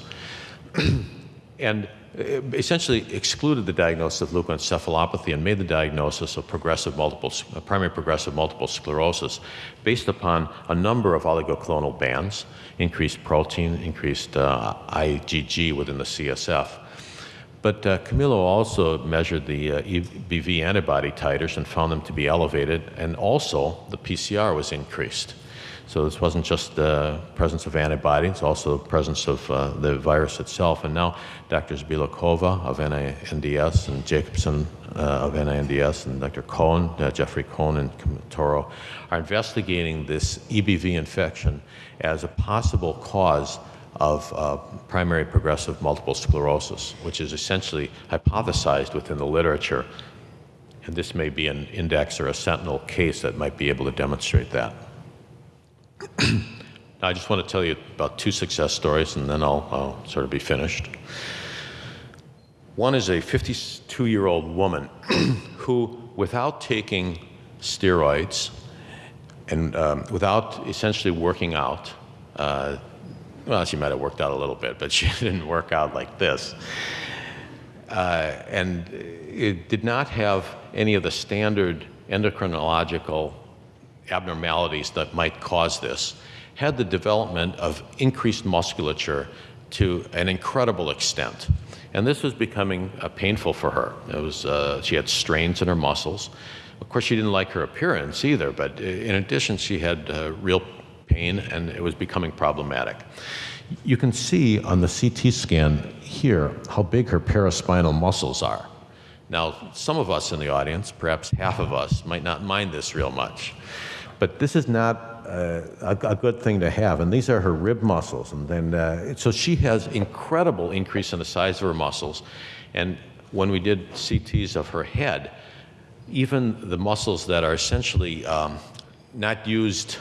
and essentially excluded the diagnosis of leukoencephalopathy and made the diagnosis of progressive multiple, uh, primary progressive multiple sclerosis based upon a number of oligoclonal bands, increased protein, increased uh, IgG within the CSF. But uh, Camilo also measured the uh, EBV antibody titers and found them to be elevated, and also the PCR was increased. So this wasn't just the presence of antibodies, it's also the presence of uh, the virus itself. And now Drs. Bielekova of NINDS and Jacobson uh, of NINDS and Dr. Cohen, uh, Jeffrey Cohen and Toro are investigating this EBV infection as a possible cause of uh, primary progressive multiple sclerosis, which is essentially hypothesized within the literature. And this may be an index or a sentinel case that might be able to demonstrate that. I just want to tell you about two success stories, and then I'll, I'll sort of be finished. One is a 52 year old woman who, without taking steroids and um, without essentially working out, uh, well, she might have worked out a little bit, but she didn't work out like this. Uh, and it did not have any of the standard endocrinological abnormalities that might cause this. Had the development of increased musculature to an incredible extent. And this was becoming uh, painful for her. It was, uh, she had strains in her muscles. Of course, she didn't like her appearance either, but in addition, she had uh, real pain and it was becoming problematic. You can see on the CT scan here how big her paraspinal muscles are. Now, some of us in the audience, perhaps half of us, might not mind this real much. But this is not uh, a, a, good thing to have. And these are her rib muscles. And then, uh, so she has incredible increase in the size of her muscles. And when we did CTs of her head, even the muscles that are essentially um, not used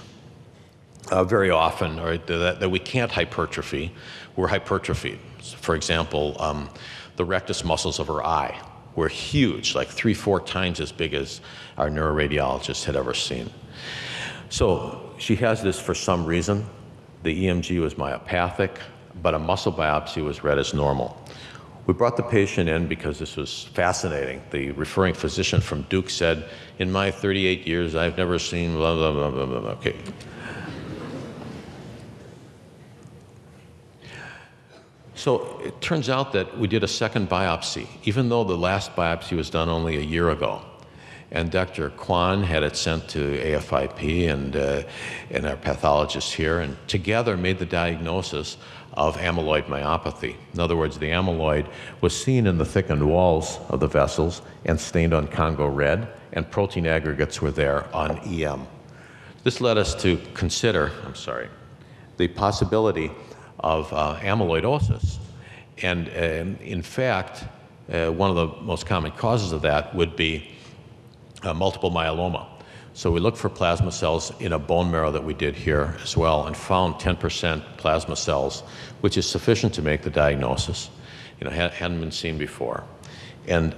uh, very often or that, that, we can't hypertrophy were hypertrophied. For example, um, the rectus muscles of her eye were huge, like three, four times as big as our neuroradiologist had ever seen. So she has this for some reason. The EMG was myopathic, but a muscle biopsy was read as normal. We brought the patient in because this was fascinating. The referring physician from Duke said, in my 38 years, I've never seen blah, blah, blah, blah, blah. Okay. So it turns out that we did a second biopsy, even though the last biopsy was done only a year ago and Dr. Kwan had it sent to AFIP and, uh, and our pathologists here, and together made the diagnosis of amyloid myopathy. In other words, the amyloid was seen in the thickened walls of the vessels and stained on Congo red, and protein aggregates were there on EM. This led us to consider, I'm sorry, the possibility of uh, amyloidosis. And uh, in fact, uh, one of the most common causes of that would be uh, multiple myeloma. So we looked for plasma cells in a bone marrow that we did here as well and found 10% plasma cells, which is sufficient to make the diagnosis. You know, hadn't been seen before. And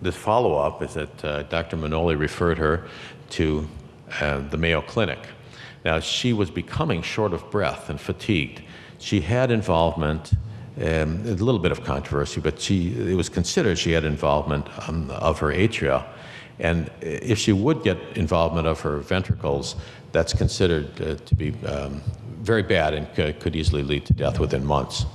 the follow-up is that uh, Dr. Manoli referred her to uh, the Mayo Clinic. Now, she was becoming short of breath and fatigued. She had involvement, um, a little bit of controversy, but she, it was considered she had involvement um, of her atria and if she would get involvement of her ventricles, that's considered uh, to be um, very bad and could easily lead to death within months.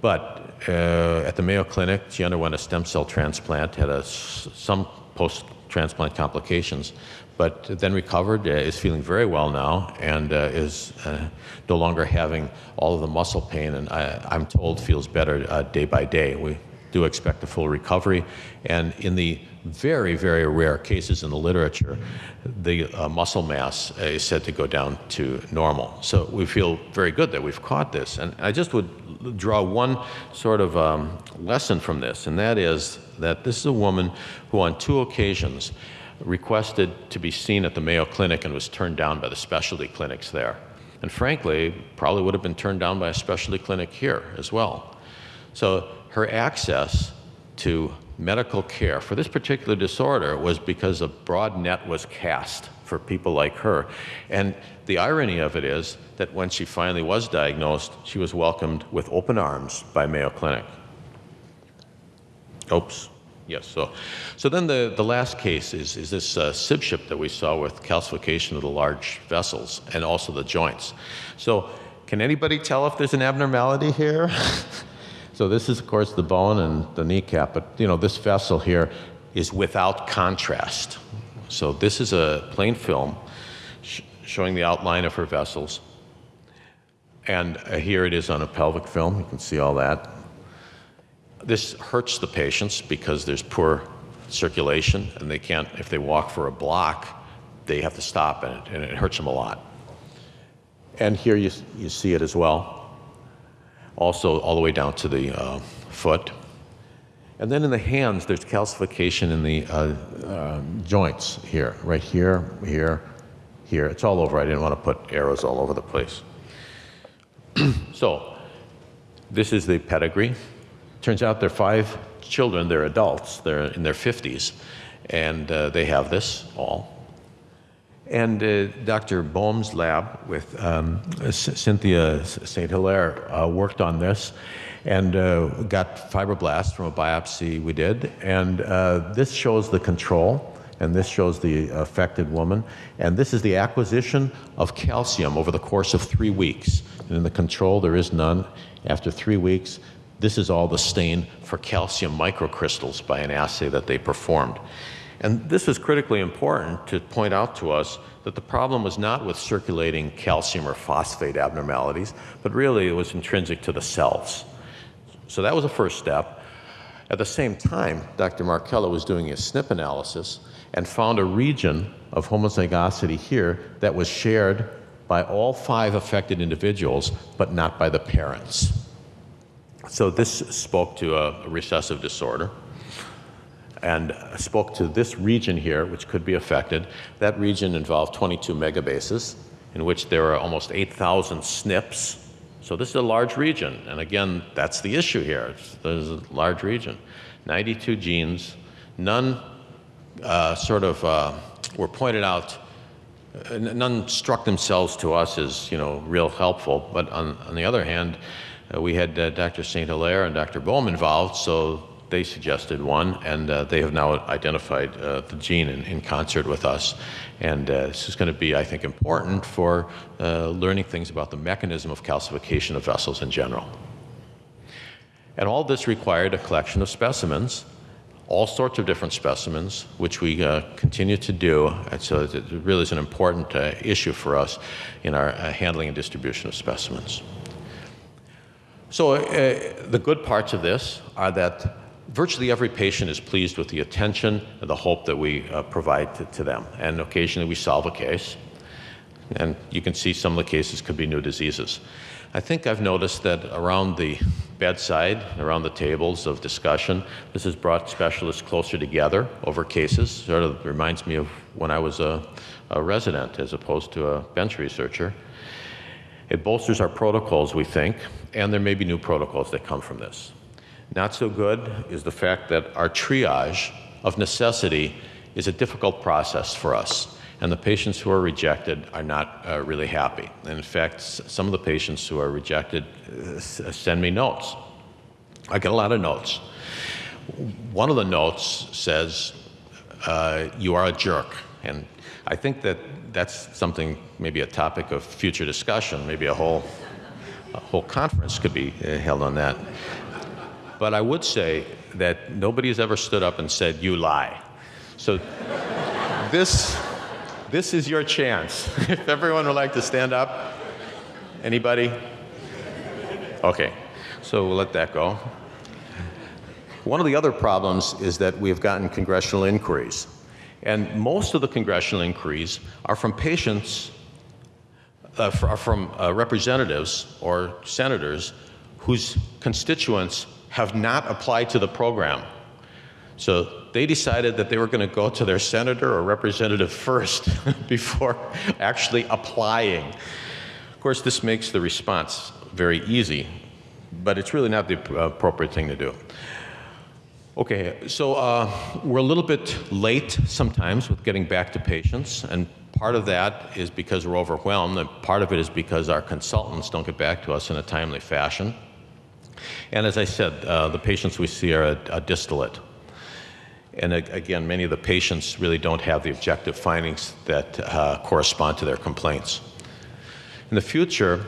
But uh, at the Mayo Clinic, she underwent a stem cell transplant, had a, some post-transplant complications, but then recovered, uh, is feeling very well now, and uh, is uh, no longer having all of the muscle pain, and I, am told feels better uh, day by day. We do expect a full recovery, and in the very, very rare cases in the literature, the uh, muscle mass is said to go down to normal. So we feel very good that we've caught this. And I just would draw one sort of um, lesson from this, and that is that this is a woman who on two occasions requested to be seen at the Mayo Clinic and was turned down by the specialty clinics there. And frankly, probably would have been turned down by a specialty clinic here as well. So her access to medical care for this particular disorder was because a broad net was cast for people like her. And the irony of it is that when she finally was diagnosed, she was welcomed with open arms by Mayo Clinic. Oops. Yes, so, so then the, the last case is, is this uh, SIBSHIP that we saw with calcification of the large vessels and also the joints. So can anybody tell if there's an abnormality here? So this is, of course, the bone and the kneecap, but you know, this vessel here is without contrast. So this is a plain film sh showing the outline of her vessels. And uh, here it is on a pelvic film. You can see all that. This hurts the patients because there's poor circulation and they can't, if they walk for a block, they have to stop and it, and it hurts them a lot. And here you, you see it as well. Also all the way down to the uh, foot. And then in the hands, there's calcification in the uh, uh, joints here, right here, here, here. It's all over. I didn't want to put arrows all over the place. so this is the pedigree. Turns out there are five children. They're adults. They're in their 50s. And uh, they have this all. And uh, Dr. Boehm's lab with um, Cynthia St. Hilaire uh, worked on this and uh, got fibroblasts from a biopsy we did. And uh, this shows the control, and this shows the affected woman. And this is the acquisition of calcium over the course of three weeks. And in the control, there is none. After three weeks, this is all the stain for calcium microcrystals by an assay that they performed. And this is critically important to point out to us that the problem was not with circulating calcium or phosphate abnormalities, but really it was intrinsic to the cells. So that was the first step. At the same time, Dr. Markello was doing a SNP analysis and found a region of homozygosity here that was shared by all five affected individuals, but not by the parents. So this spoke to a recessive disorder and spoke to this region here, which could be affected. That region involved 22 megabases, in which there are almost 8,000 SNPs. So this is a large region, and again, that's the issue here. There's a large region. 92 genes, none uh, sort of uh, were pointed out, none struck themselves to us as, you know, real helpful, but on, on the other hand, uh, we had uh, Dr. St. Hilaire and Dr. Boehm involved, so they suggested one, and uh, they have now identified uh, the gene in, in, concert with us. And uh, this is going to be, I think, important for uh, learning things about the mechanism of calcification of vessels in general. And all this required a collection of specimens, all sorts of different specimens, which we uh, continue to do. And so it really is an important uh, issue for us in our handling and distribution of specimens. So the good parts of this are that virtually every patient is pleased with the attention and the hope that we uh, provide to, to, them. And occasionally we solve a case. And you can see some of the cases could be new diseases. I think I've noticed that around the bedside, around the tables of discussion, this has brought specialists closer together over cases. Sort of reminds me of when I was a, a resident as opposed to a bench researcher. It bolsters our protocols, we think, and there may be new protocols that come from this. Not so good is the fact that our triage of necessity is a difficult process for us. And the patients who are rejected are not uh, really happy. And in fact, some of the patients who are rejected uh, send me notes. I get a lot of notes. One of the notes says, uh, You are a jerk. And I think that that's something, maybe a topic of future discussion, maybe a whole, a whole conference could be uh, held on that. But I would say that nobody has ever stood up and said, You lie. So this, this is your chance. if everyone would like to stand up. Anybody? Okay, so we'll let that go. One of the other problems is that we have gotten congressional inquiries. And most of the congressional inquiries are from patients, uh, from uh, representatives or senators whose constituents have not applied to the program. So they decided that they were going to go to their senator or representative first before actually applying. Of course, this makes the response very easy, but it's really not the appropriate thing to do. Okay, so uh, we're a little bit late sometimes with getting back to patients, and part of that is because we're overwhelmed, and part of it is because our consultants don't get back to us in a timely fashion. And as I said, uh, the patients we see are a, a distillate. And again, many of the patients really don't have the objective findings that uh, correspond to their complaints. In the future,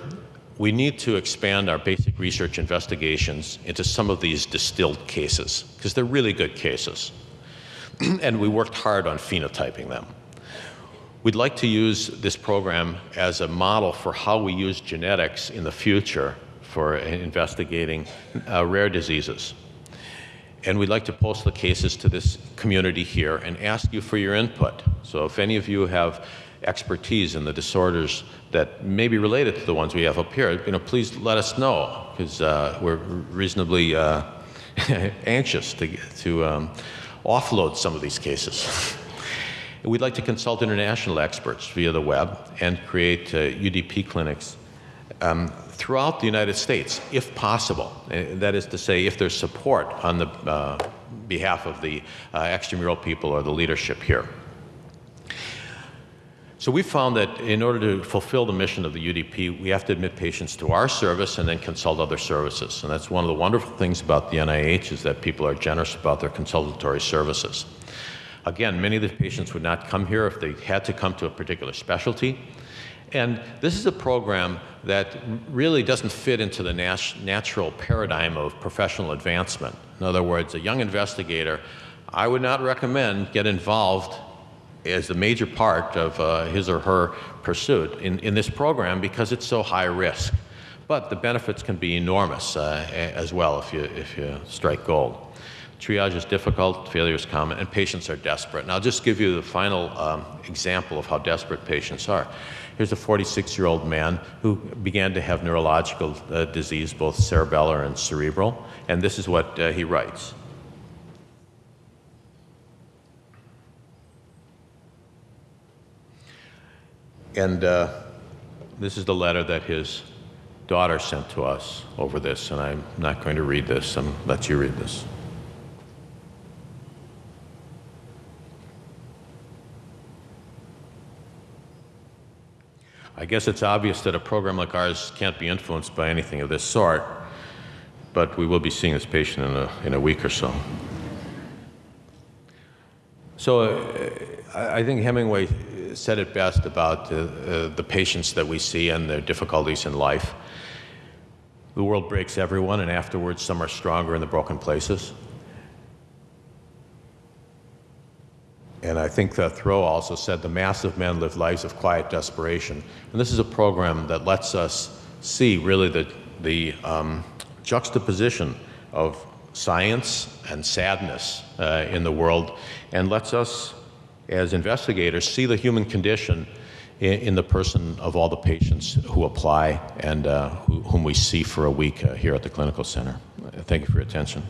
we need to expand our basic research investigations into some of these distilled cases, because they're really good cases. and we worked hard on phenotyping them. We'd like to use this program as a model for how we use genetics in the future for investigating uh, rare diseases. And we'd like to post the cases to this community here and ask you for your input. So if any of you have expertise in the disorders that may be related to the ones we have up here, you know, please let us know. because uh, we're reasonably uh, anxious to, to um, offload some of these cases. We'd like to consult international experts via the web and create uh, UDP clinics um, throughout the United States, if possible. Uh, that is to say, if there's support on the uh, behalf of the uh, extramural people or the leadership here. So we found that in order to fulfill the mission of the UDP, we have to admit patients to our service and then consult other services. And that's one of the wonderful things about the NIH is that people are generous about their consultatory services. Again, many of the patients would not come here if they had to come to a particular specialty. And this is a program that really doesn't fit into the nat natural paradigm of professional advancement. In other words, a young investigator, I would not recommend get involved as a major part of uh, his or her pursuit in, in this program because it's so high risk. But the benefits can be enormous uh, as well if you, if you strike gold. Triage is difficult, failure is common, and patients are desperate. And I'll just give you the final um, example of how desperate patients are. Here's a 46 year old man who began to have neurological uh, disease, both cerebellar and cerebral, and this is what uh, he writes. And uh, this is the letter that his daughter sent to us over this, and I'm not going to read this. I'm let you read this. I guess it's obvious that a program like ours can't be influenced by anything of this sort, but we will be seeing this patient in a, in a week or so. So uh, I think Hemingway said it best about uh, uh, the patients that we see and their difficulties in life. The world breaks everyone, and afterwards, some are stronger in the broken places. And I think that Thoreau also said the mass of men live lives of quiet desperation. And this is a program that lets us see really the, the um, juxtaposition of science and sadness uh, in the world and lets us as investigators, see the human condition in, in the person of all the patients who apply and uh, who, whom we see for a week uh, here at the clinical center. Thank you for your attention.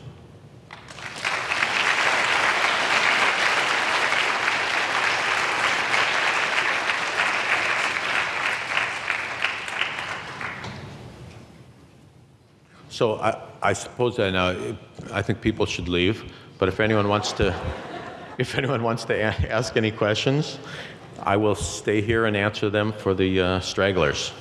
So I, I suppose I know, I think people should leave, but if anyone wants to if anyone wants to ask any questions, I will stay here and answer them for the uh, stragglers.